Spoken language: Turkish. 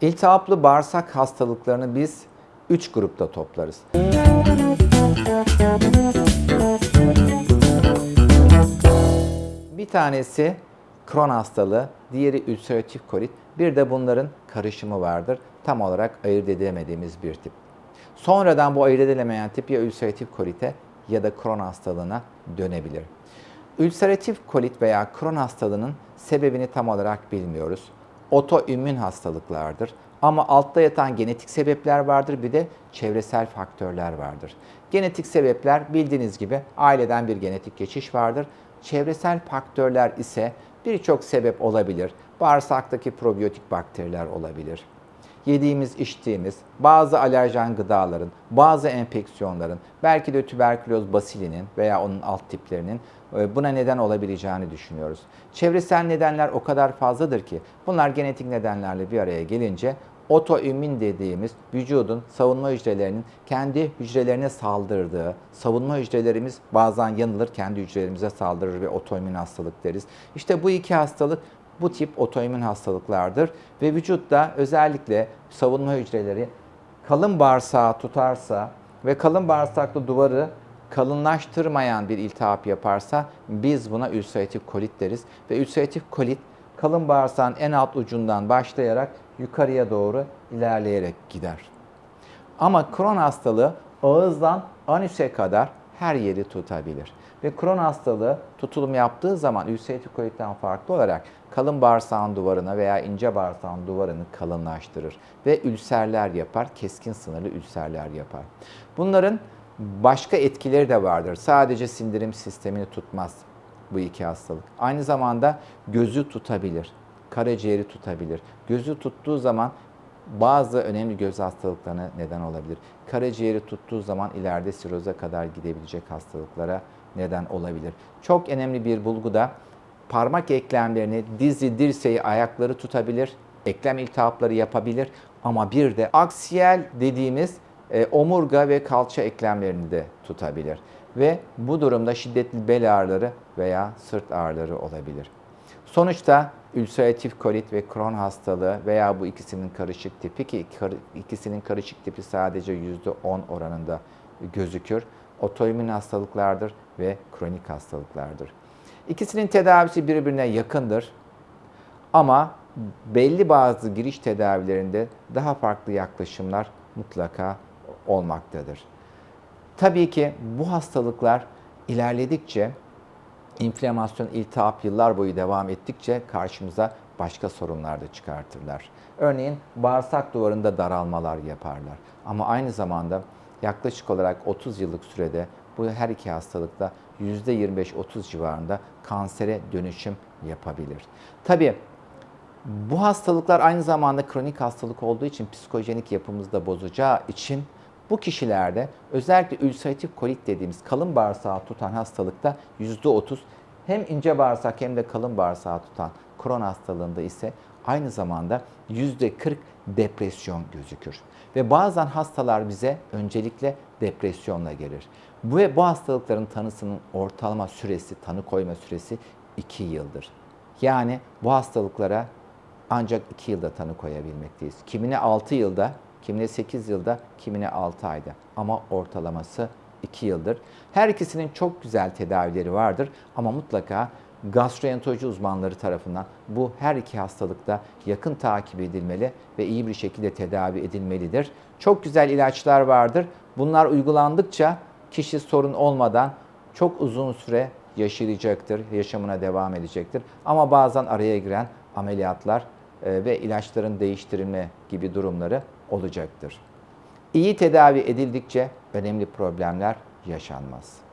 İltihaplı bağırsak hastalıklarını biz 3 grupta toplarız. Bir tanesi Crohn hastalığı, diğeri ülseratif kolit, bir de bunların karışımı vardır. Tam olarak ayırt edemediğimiz bir tip. Sonradan bu ayırt edilemeyen tip ya ülseratif kolite ya da Crohn hastalığına dönebilir. Ülseratif kolit veya Crohn hastalığının sebebini tam olarak bilmiyoruz. Otoimmün hastalıklardır. Ama altta yatan genetik sebepler vardır bir de çevresel faktörler vardır. Genetik sebepler bildiğiniz gibi aileden bir genetik geçiş vardır. Çevresel faktörler ise birçok sebep olabilir. Bağırsaktaki probiyotik bakteriler olabilir yediğimiz, içtiğimiz, bazı alerjen gıdaların, bazı enfeksiyonların, belki de tüberküloz basilinin veya onun alt tiplerinin e, buna neden olabileceğini düşünüyoruz. Çevresel nedenler o kadar fazladır ki bunlar genetik nedenlerle bir araya gelince otoimmün dediğimiz vücudun savunma hücrelerinin kendi hücrelerine saldırdığı, savunma hücrelerimiz bazen yanılır, kendi hücrelerimize saldırır ve otoimmün hastalık deriz. İşte bu iki hastalık bu tip otoimmün hastalıklardır ve vücutta özellikle savunma hücreleri kalın bağırsağı tutarsa ve kalın bağırsaklı duvarı kalınlaştırmayan bir iltihap yaparsa biz buna ülseratif kolit deriz ve ülseratif kolit kalın bağırsağın en alt ucundan başlayarak yukarıya doğru ilerleyerek gider. Ama Crohn hastalığı ağızdan anüse kadar her yeri tutabilir. Ve Crohn hastalığı tutulum yaptığı zaman ülseratif kolitten farklı olarak kalın bağırsağın duvarına veya ince bağırsağın duvarını kalınlaştırır ve ülserler yapar, keskin sınırlı ülserler yapar. Bunların başka etkileri de vardır. Sadece sindirim sistemini tutmaz bu iki hastalık. Aynı zamanda gözü tutabilir, karaciğeri tutabilir. Gözü tuttuğu zaman bazı önemli göz hastalıklarına neden olabilir. Karaciğeri tuttuğu zaman ileride siroza kadar gidebilecek hastalıklara neden olabilir. Çok önemli bir bulgu da parmak eklemlerini, dizi, dirseği, ayakları tutabilir, eklem iltihapları yapabilir ama bir de aksiyel dediğimiz e, omurga ve kalça eklemlerini de tutabilir. Ve bu durumda şiddetli bel ağrıları veya sırt ağrıları olabilir. Sonuçta ülseratif kolit ve Crohn hastalığı veya bu ikisinin karışık tipi ki ikisinin karışık tipi sadece %10 oranında gözükür. Otoimmün hastalıklardır ve kronik hastalıklardır. İkisinin tedavisi birbirine yakındır. Ama belli bazı giriş tedavilerinde daha farklı yaklaşımlar mutlaka olmaktadır. Tabii ki bu hastalıklar ilerledikçe inflamasyon, iltihap yıllar boyu devam ettikçe karşımıza başka sorunlar da çıkartırlar. Örneğin bağırsak duvarında daralmalar yaparlar. Ama aynı zamanda yaklaşık olarak 30 yıllık sürede bu her iki hastalıkta %25-30 civarında kansere dönüşüm yapabilir. Tabii bu hastalıklar aynı zamanda kronik hastalık olduğu için psikojenik yapımızı da bozacağı için bu kişilerde özellikle ülseratif kolit dediğimiz kalın bağırsağı tutan hastalıkta %30 hem ince bağırsak hem de kalın bağırsağı tutan Crohn hastalığında ise aynı zamanda %40 depresyon gözükür. Ve bazen hastalar bize öncelikle depresyonla gelir. Bu ve bu hastalıkların tanısının ortalama süresi, tanı koyma süresi 2 yıldır. Yani bu hastalıklara ancak 2 yılda tanı koyabilmekteyiz. Kimine 6 yılda, kimine 8 yılda, kimine 6 ayda. Ama ortalaması 2 yıldır. Her ikisinin çok güzel tedavileri vardır ama mutlaka gastroenteroloji uzmanları tarafından bu her iki hastalıkta yakın takip edilmeli ve iyi bir şekilde tedavi edilmelidir. Çok güzel ilaçlar vardır. Bunlar uygulandıkça kişi sorun olmadan çok uzun süre yaşayacaktır, yaşamına devam edecektir. Ama bazen araya giren ameliyatlar ve ilaçların değiştirilme gibi durumları olacaktır. İyi tedavi edildikçe önemli problemler yaşanmaz.